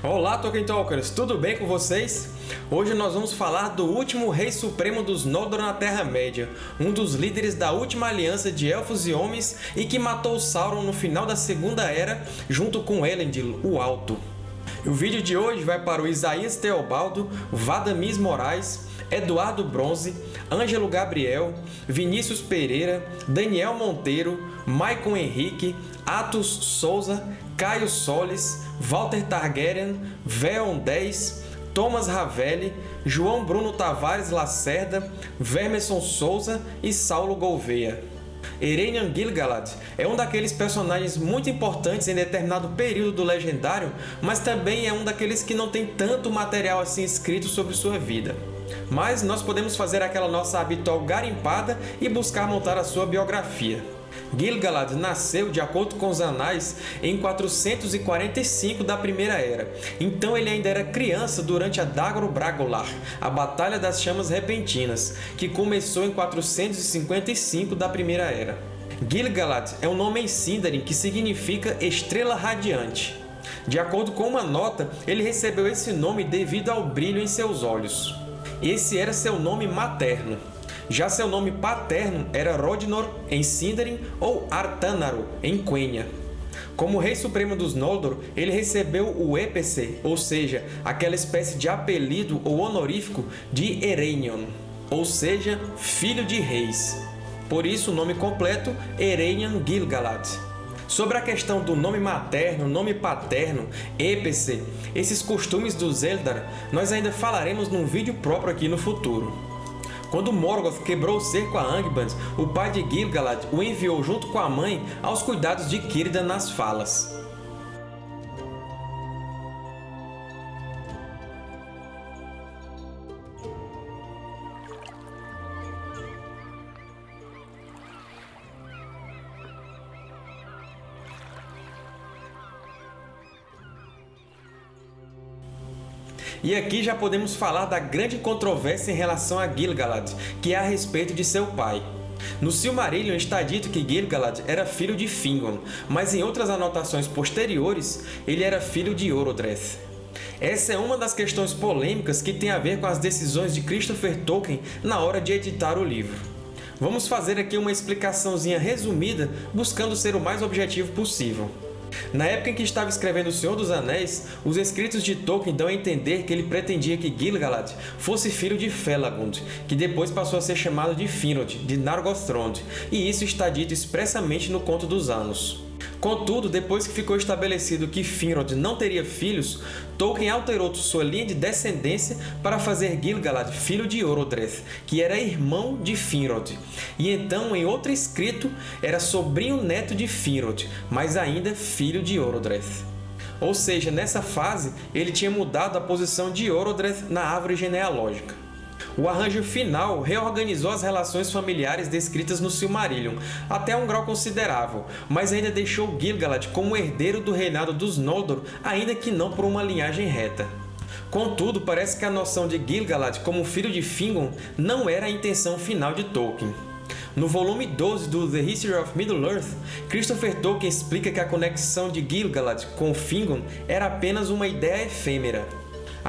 Olá, Tolkien Talkers! Tudo bem com vocês? Hoje nós vamos falar do último Rei Supremo dos Noldor na Terra-média, um dos líderes da última aliança de Elfos e Homens e que matou Sauron no final da Segunda Era junto com Elendil, o Alto. O vídeo de hoje vai para o Isaías Teobaldo, Vadamis Moraes, Eduardo Bronze, Ângelo Gabriel, Vinícius Pereira, Daniel Monteiro, Maicon Henrique, Atos Souza, Caio Solis, Walter Targaryen, Veon 10, Thomas Ravelli, João Bruno Tavares Lacerda, Vermerson Souza e Saulo Gouveia. Ereinian Gil-galad é um daqueles personagens muito importantes em determinado período do Legendário, mas também é um daqueles que não tem tanto material assim escrito sobre sua vida. Mas nós podemos fazer aquela nossa habitual garimpada e buscar montar a sua biografia. Gil-galad nasceu, de acordo com os anais, em 445 da Primeira Era, então ele ainda era criança durante a Dagor Bragolar, a Batalha das Chamas Repentinas, que começou em 455 da Primeira Era. Gil-galad é um nome em Sindarin que significa Estrela Radiante. De acordo com uma nota, ele recebeu esse nome devido ao brilho em seus olhos. Esse era seu nome materno. Já seu nome paterno era Rodnor em Sindarin ou Artanaru em Quenya. Como Rei Supremo dos Noldor, ele recebeu o Épese, ou seja, aquela espécie de apelido ou honorífico de Ereinion, ou seja, Filho de Reis. Por isso o nome completo Ereinion Gil-galad. Sobre a questão do nome materno, nome paterno, épese, esses costumes dos Eldar, nós ainda falaremos num vídeo próprio aqui no futuro. Quando Morgoth quebrou o cerco a Angband, o pai de Gil-galad o enviou junto com a mãe aos cuidados de Círdan nas Falas. E aqui já podemos falar da grande controvérsia em relação a Gil-galad, que é a respeito de seu pai. No Silmarillion está dito que Gil-galad era filho de Fingon, mas em outras anotações posteriores ele era filho de Orodreth. Essa é uma das questões polêmicas que tem a ver com as decisões de Christopher Tolkien na hora de editar o livro. Vamos fazer aqui uma explicaçãozinha resumida, buscando ser o mais objetivo possível. Na época em que estava escrevendo O Senhor dos Anéis, os escritos de Tolkien dão a entender que ele pretendia que Gil-galad fosse filho de Felagund, que depois passou a ser chamado de Finrod, de Nargothrond, e isso está dito expressamente no Conto dos Anos. Contudo, depois que ficou estabelecido que Finrod não teria filhos, Tolkien alterou sua linha de descendência para fazer Gil-galad filho de Orodreth, que era irmão de Finrod. E então, em outro escrito, era sobrinho-neto de Finrod, mas ainda filho de Orodreth. Ou seja, nessa fase, ele tinha mudado a posição de Orodreth na árvore genealógica. O arranjo final reorganizou as relações familiares descritas no Silmarillion, até um grau considerável, mas ainda deixou Gil-galad como herdeiro do reinado dos Noldor, ainda que não por uma linhagem reta. Contudo, parece que a noção de Gil-galad como filho de Fingon não era a intenção final de Tolkien. No volume 12 do The History of Middle-earth, Christopher Tolkien explica que a conexão de Gil-galad com Fingon era apenas uma ideia efêmera.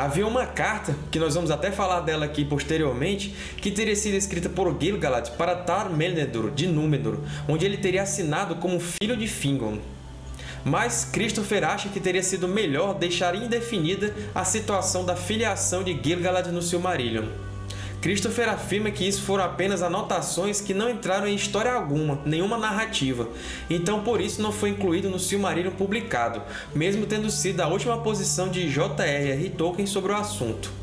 Havia uma carta, que nós vamos até falar dela aqui posteriormente, que teria sido escrita por Gil-galad para Tar-Melnedur, de Númenor, onde ele teria assinado como filho de Fingon. Mas Christopher acha que teria sido melhor deixar indefinida a situação da filiação de Gil-galad no Silmarillion. Christopher afirma que isso foram apenas anotações que não entraram em história alguma, nenhuma narrativa, então por isso não foi incluído no Silmarillion publicado, mesmo tendo sido a última posição de J.R.R. Tolkien sobre o assunto.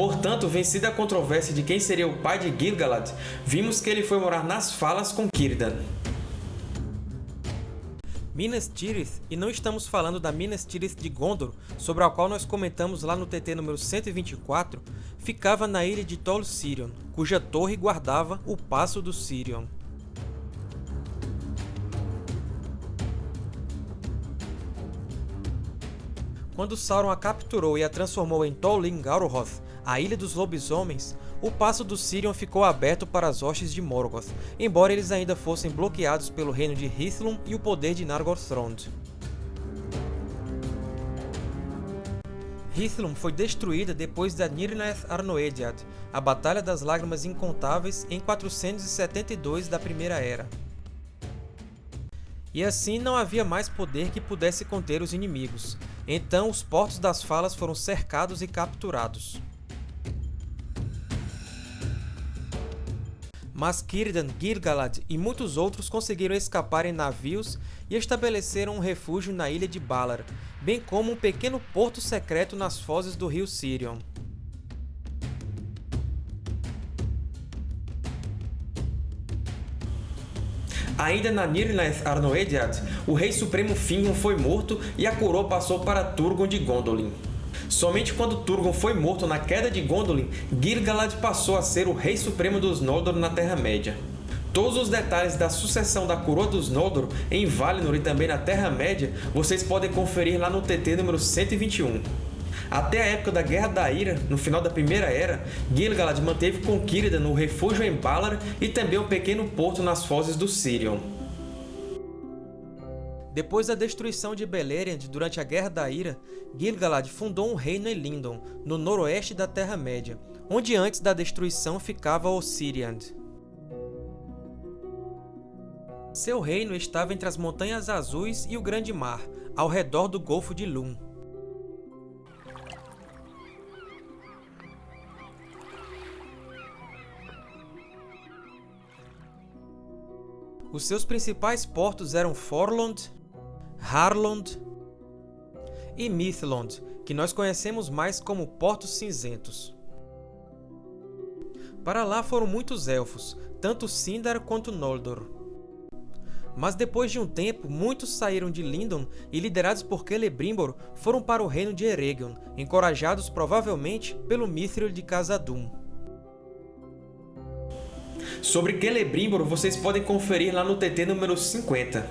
Portanto, vencida a controvérsia de quem seria o pai de Gil-galad, vimos que ele foi morar nas Falas com Círdan. Minas Tirith, e não estamos falando da Minas Tirith de Gondor, sobre a qual nós comentamos lá no TT número 124, ficava na ilha de Tol Sirion, cuja torre guardava o Passo do Sirion. Quando Sauron a capturou e a transformou em Tol Lin-Garohoth, a Ilha dos Lobisomens, o Passo do Sirion ficou aberto para as hostes de Morgoth, embora eles ainda fossem bloqueados pelo reino de Hithlum e o poder de Nargothrond. Hithlum foi destruída depois da Nirnaeth Arnoediad, a Batalha das Lágrimas Incontáveis, em 472 da Primeira Era. E assim não havia mais poder que pudesse conter os inimigos, então os Portos das Falas foram cercados e capturados. mas Círdan, Gil-galad e muitos outros conseguiram escapar em navios e estabeleceram um refúgio na ilha de Balar, bem como um pequeno porto secreto nas fozes do rio Sirion. Ainda na Nirnaeth Arnoediad, o Rei Supremo Fingon foi morto e a coroa passou para Turgon de Gondolin. Somente quando Turgon foi morto na queda de Gondolin, Gil-galad passou a ser o Rei Supremo dos Noldor na Terra-média. Todos os detalhes da sucessão da Coroa dos Noldor em Valinor e também na Terra-média vocês podem conferir lá no TT número 121. Até a época da Guerra da Ira, no final da Primeira Era, Gil-galad manteve com Círdan o refúgio em Valar e também um pequeno porto nas fozes do Sirion. Depois da destruição de Beleriand durante a Guerra da Ira, Gil-galad fundou um reino em Lindon, no noroeste da Terra-média, onde antes da destruição ficava Ossiriand. Seu reino estava entre as Montanhas Azuis e o Grande Mar, ao redor do Golfo de Lum. Os seus principais portos eram Forlond, Harlond e Mithlond, que nós conhecemos mais como Portos Cinzentos. Para lá foram muitos Elfos, tanto Sindar quanto Noldor. Mas depois de um tempo, muitos saíram de Lindon e, liderados por Celebrimbor, foram para o reino de Eregion, encorajados provavelmente pelo Mithril de Khazad-dûm. Sobre Celebrimbor vocês podem conferir lá no TT número 50.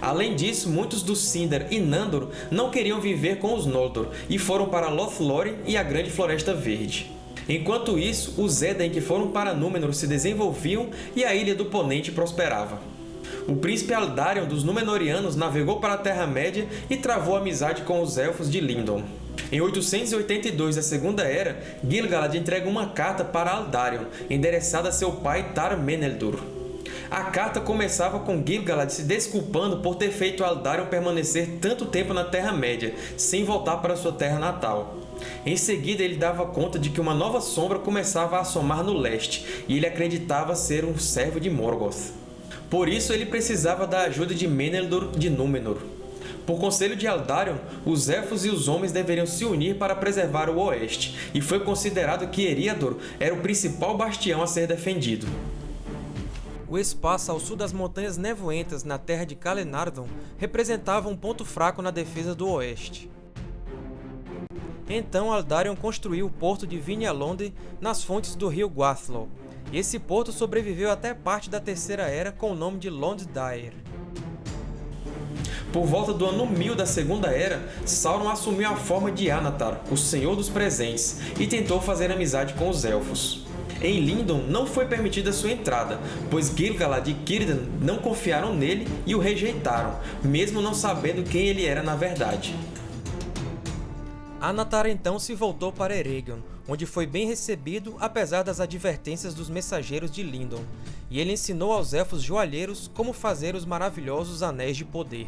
Além disso, muitos dos Sindar e Nandor não queriam viver com os Noldor e foram para Lothlórien e a Grande Floresta Verde. Enquanto isso, os Eden que foram para Númenor se desenvolviam e a Ilha do Ponente prosperava. O príncipe Aldarion dos Númenóreanos navegou para a Terra-média e travou amizade com os Elfos de Lindon. Em 882 da Segunda Era, Gil-galad entrega uma carta para Aldarion, endereçada a seu pai Tar-Meneldur. A carta começava com Gil-galad se desculpando por ter feito Aldarion permanecer tanto tempo na Terra-média, sem voltar para sua terra natal. Em seguida, ele dava conta de que uma nova sombra começava a assomar no leste, e ele acreditava ser um servo de Morgoth. Por isso, ele precisava da ajuda de Meneldur de Númenor. Por conselho de Aldarion, os Elfos e os Homens deveriam se unir para preservar o Oeste, e foi considerado que Eriador era o principal bastião a ser defendido. O espaço ao sul das Montanhas Nevoentas na terra de Calenardon representava um ponto fraco na defesa do oeste. Então Aldarion construiu o porto de Vinyalonde nas fontes do rio Guathlow, e esse porto sobreviveu até parte da Terceira Era com o nome de Londdair. Por volta do ano 1000 da Segunda Era, Sauron assumiu a forma de Anatar, o Senhor dos Presentes, e tentou fazer amizade com os Elfos. Em Lindon não foi permitida sua entrada, pois Gil-galad e Círdan não confiaram nele e o rejeitaram, mesmo não sabendo quem ele era na verdade. Anatar então se voltou para Eregion, onde foi bem recebido apesar das advertências dos mensageiros de Lindon, e ele ensinou aos Elfos Joalheiros como fazer os maravilhosos Anéis de Poder.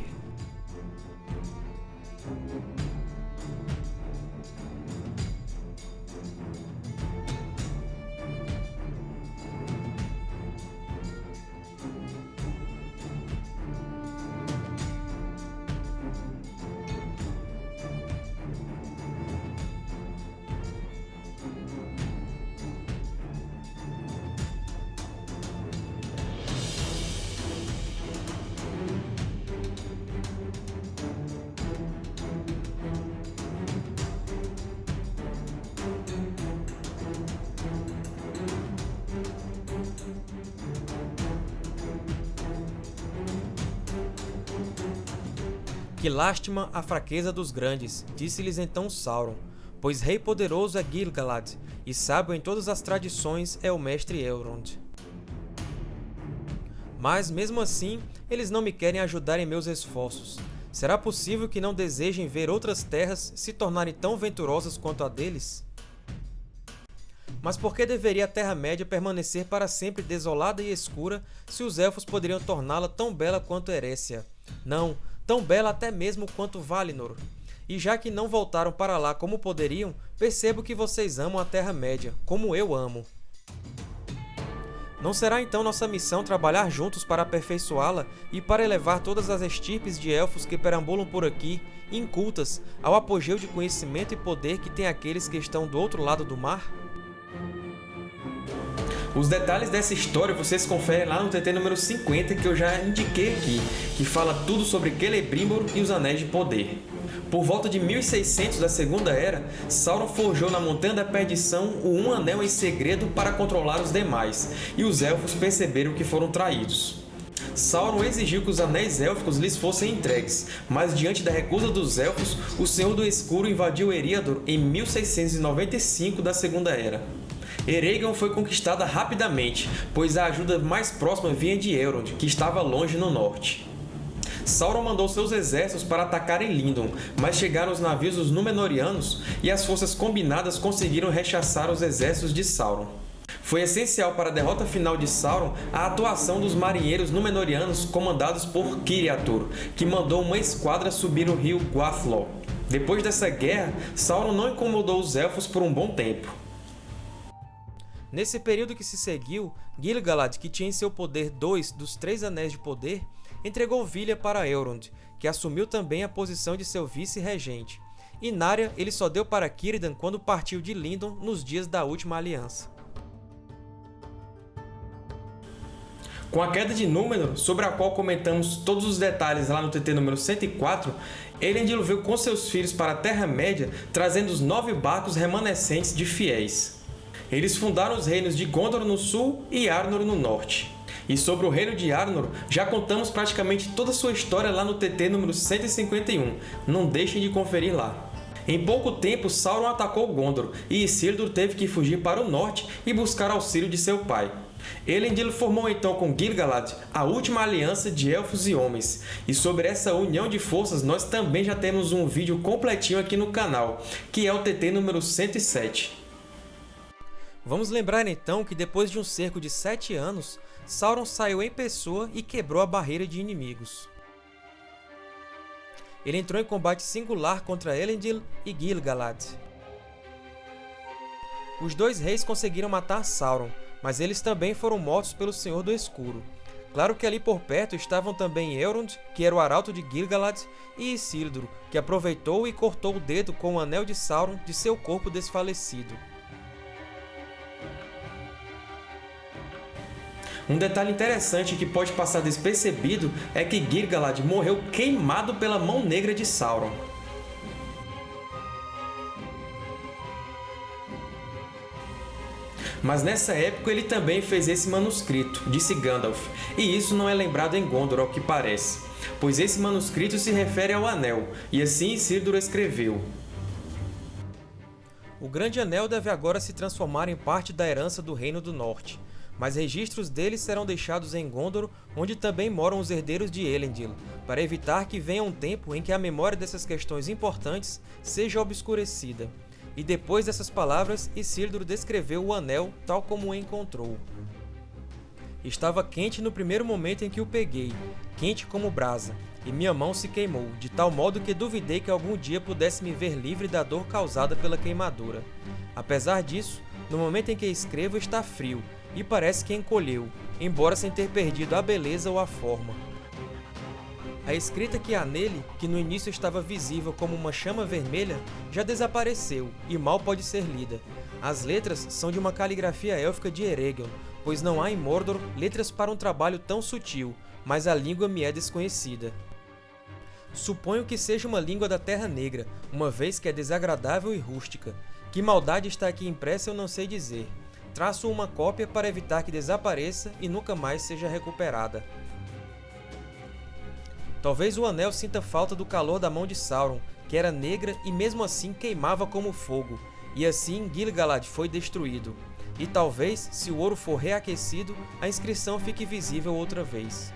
Que lástima a fraqueza dos grandes, disse-lhes então Sauron, pois rei poderoso é Gil-galad, e sábio em todas as tradições é o mestre Elrond. Mas, mesmo assim, eles não me querem ajudar em meus esforços. Será possível que não desejem ver outras terras se tornarem tão venturosas quanto a deles? Mas por que deveria a Terra-média permanecer para sempre desolada e escura se os Elfos poderiam torná-la tão bela quanto Erécia? Não, tão bela até mesmo quanto Valinor. E já que não voltaram para lá como poderiam, percebo que vocês amam a Terra-média, como eu amo. Não será então nossa missão trabalhar juntos para aperfeiçoá-la e para elevar todas as estirpes de elfos que perambulam por aqui, incultas, ao apogeu de conhecimento e poder que tem aqueles que estão do outro lado do mar? Os detalhes dessa história vocês conferem lá no TT número 50 que eu já indiquei aqui, que fala tudo sobre Celebrimbor e os Anéis de Poder. Por volta de 1600 da Segunda Era, Sauron forjou na Montanha da Perdição o Um Anel em segredo para controlar os demais, e os Elfos perceberam que foram traídos. Sauron exigiu que os Anéis Élficos lhes fossem entregues, mas diante da recusa dos Elfos, o Senhor do Escuro invadiu Eriador em 1695 da Segunda Era. Eregion foi conquistada rapidamente, pois a ajuda mais próxima vinha de Elrond, que estava longe no norte. Sauron mandou seus exércitos para atacarem Lindon, mas chegaram os navios dos Númenóreanos e as forças combinadas conseguiram rechaçar os exércitos de Sauron. Foi essencial para a derrota final de Sauron a atuação dos marinheiros Númenóreanos comandados por Kiriatur, que mandou uma esquadra subir o rio Guathlo. Depois dessa guerra, Sauron não incomodou os Elfos por um bom tempo. Nesse período que se seguiu, Gil-galad, que tinha em seu poder dois dos três Anéis de Poder, entregou Vilha para Elrond, que assumiu também a posição de seu vice-regente, e Narya ele só deu para Círdan quando partiu de Lindon nos dias da Última Aliança. Com a queda de Númenor, sobre a qual comentamos todos os detalhes lá no TT número 104, Elendil veio com seus filhos para a Terra-média, trazendo os nove barcos remanescentes de fiéis. Eles fundaram os reinos de Gondor no sul e Arnor no norte. E sobre o reino de Arnor, já contamos praticamente toda a sua história lá no TT número 151, não deixem de conferir lá. Em pouco tempo, Sauron atacou Gondor, e Isildur teve que fugir para o norte e buscar auxílio de seu pai. Elendil formou então com Gil-galad a última aliança de Elfos e Homens, e sobre essa união de forças nós também já temos um vídeo completinho aqui no canal, que é o TT número 107. Vamos lembrar então que depois de um cerco de sete anos, Sauron saiu em pessoa e quebrou a barreira de inimigos. Ele entrou em combate singular contra Elendil e Gil-galad. Os dois reis conseguiram matar Sauron, mas eles também foram mortos pelo Senhor do Escuro. Claro que ali por perto estavam também Elrond, que era o arauto de Gil-galad, e Isildur, que aproveitou e cortou o dedo com o anel de Sauron de seu corpo desfalecido. Um detalhe interessante que pode passar despercebido é que Gil-galad morreu queimado pela mão negra de Sauron. Mas nessa época ele também fez esse manuscrito, disse Gandalf, e isso não é lembrado em Gondor ao que parece, pois esse manuscrito se refere ao Anel, e assim Isildur escreveu. O Grande Anel deve agora se transformar em parte da herança do Reino do Norte, mas registros deles serão deixados em Gondor, onde também moram os herdeiros de Elendil, para evitar que venha um tempo em que a memória dessas questões importantes seja obscurecida. E depois dessas palavras, Isildur descreveu o anel tal como o encontrou. Estava quente no primeiro momento em que o peguei, quente como brasa, e minha mão se queimou, de tal modo que duvidei que algum dia pudesse me ver livre da dor causada pela queimadura. Apesar disso, no momento em que escrevo está frio, e parece que encolheu, embora sem ter perdido a beleza ou a forma. A escrita que há nele, que no início estava visível como uma chama vermelha, já desapareceu e mal pode ser lida. As letras são de uma caligrafia élfica de Eregion, pois não há em Mordor letras para um trabalho tão sutil, mas a língua me é desconhecida. Suponho que seja uma língua da Terra Negra, uma vez que é desagradável e rústica. Que maldade está aqui impressa eu não sei dizer, Traço uma cópia para evitar que desapareça e nunca mais seja recuperada. Talvez o Anel sinta falta do calor da mão de Sauron, que era negra e mesmo assim queimava como fogo, e assim Gil-galad foi destruído. E talvez, se o ouro for reaquecido, a inscrição fique visível outra vez.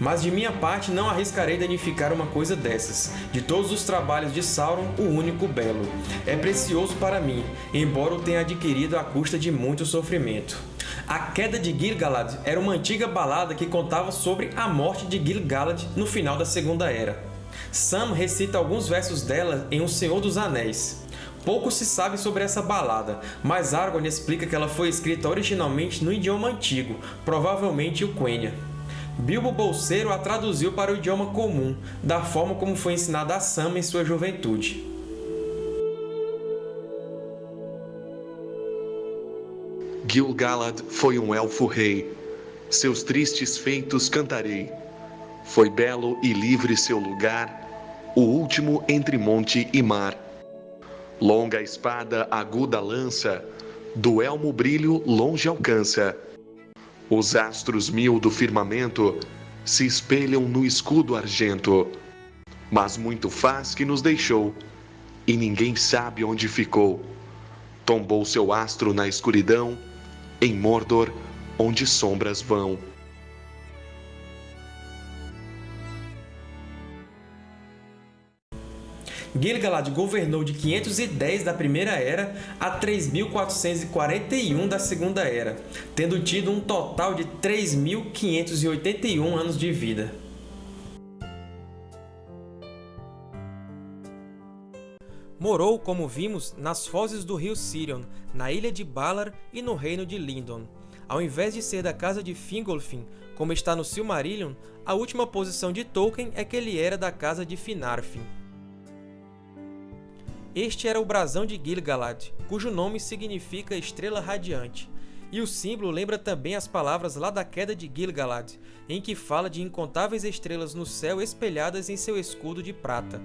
Mas de minha parte não arriscarei danificar uma coisa dessas. De todos os trabalhos de Sauron, o único belo. É precioso para mim, embora o tenha adquirido à custa de muito sofrimento. A Queda de Gil-galad era uma antiga balada que contava sobre a morte de Gil-galad no final da Segunda Era. Sam recita alguns versos dela em O Senhor dos Anéis. Pouco se sabe sobre essa balada, mas Aragorn explica que ela foi escrita originalmente no idioma antigo, provavelmente o Quenya. Bilbo Bolseiro a traduziu para o idioma comum, da forma como foi ensinada a Sam em sua juventude. Gil-galad foi um elfo-rei. Seus tristes feitos cantarei. Foi belo e livre seu lugar, o último entre monte e mar. Longa espada, aguda lança, do elmo brilho longe alcança. Os astros mil do firmamento se espelham no escudo argento. Mas muito faz que nos deixou, e ninguém sabe onde ficou. Tombou seu astro na escuridão, em Mordor, onde sombras vão. Gil-galad governou de 510 da Primeira Era a 3.441 da Segunda Era, tendo tido um total de 3.581 anos de vida. Morou, como vimos, nas fozes do rio Sirion, na ilha de Valar e no reino de Lindon. Ao invés de ser da casa de Fingolfin, como está no Silmarillion, a última posição de Tolkien é que ele era da casa de Finarfin. Este era o brasão de Gil-galad, cujo nome significa Estrela Radiante, e o símbolo lembra também as palavras lá da Queda de Gil-galad, em que fala de incontáveis estrelas no céu espelhadas em seu escudo de prata.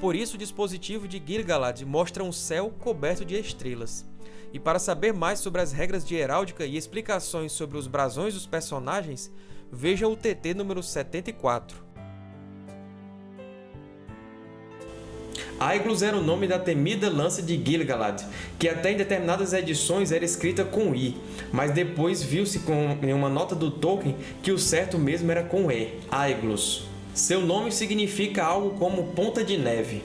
Por isso o dispositivo de Gil-galad mostra um céu coberto de estrelas. E para saber mais sobre as regras de heráldica e explicações sobre os brasões dos personagens, veja o TT número 74. Aiglos era o nome da temida lança de Gil-galad, que até em determinadas edições era escrita com I, mas depois viu-se em uma nota do Tolkien que o certo mesmo era com E, Aiglos. Seu nome significa algo como ponta de neve.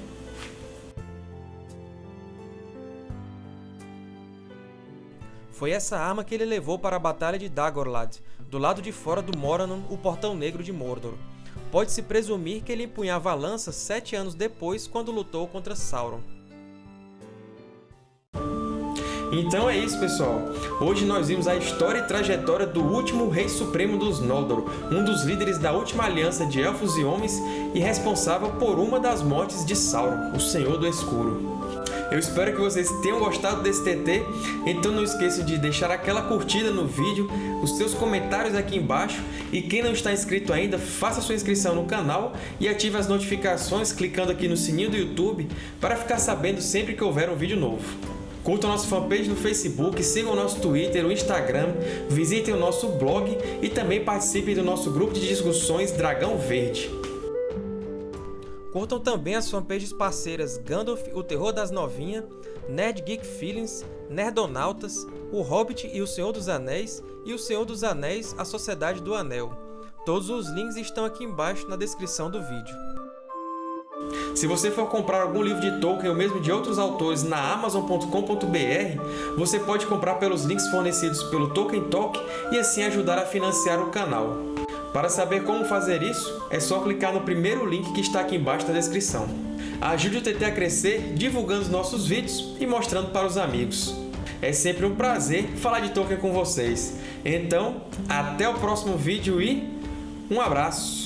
Foi essa arma que ele levou para a Batalha de Dagorlad, do lado de fora do Morannon, o Portão Negro de Mordor. Pode-se presumir que ele empunhava a lança sete anos depois, quando lutou contra Sauron. Então é isso, pessoal. Hoje nós vimos a história e trajetória do último Rei Supremo dos Noldor, um dos líderes da última aliança de Elfos e Homens e responsável por uma das mortes de Sauron, o Senhor do Escuro. Eu espero que vocês tenham gostado desse TT, então não esqueçam de deixar aquela curtida no vídeo, os seus comentários aqui embaixo e quem não está inscrito ainda, faça sua inscrição no canal e ative as notificações clicando aqui no sininho do YouTube para ficar sabendo sempre que houver um vídeo novo. Curtam nossa fanpage no Facebook, sigam o nosso Twitter, o Instagram, visitem o nosso blog e também participem do nosso grupo de discussões Dragão Verde. Curtam também as fanpages parceiras Gandalf, o Terror das Novinhas, Nerd Geek Feelings, Nerdonautas, O Hobbit e o Senhor dos Anéis e o Senhor dos Anéis, a Sociedade do Anel. Todos os links estão aqui embaixo na descrição do vídeo. Se você for comprar algum livro de Tolkien ou mesmo de outros autores na Amazon.com.br, você pode comprar pelos links fornecidos pelo Tolkien Talk e assim ajudar a financiar o canal. Para saber como fazer isso, é só clicar no primeiro link que está aqui embaixo na descrição. Ajude o TT a crescer divulgando os nossos vídeos e mostrando para os amigos. É sempre um prazer falar de Tolkien com vocês. Então, até o próximo vídeo e um abraço!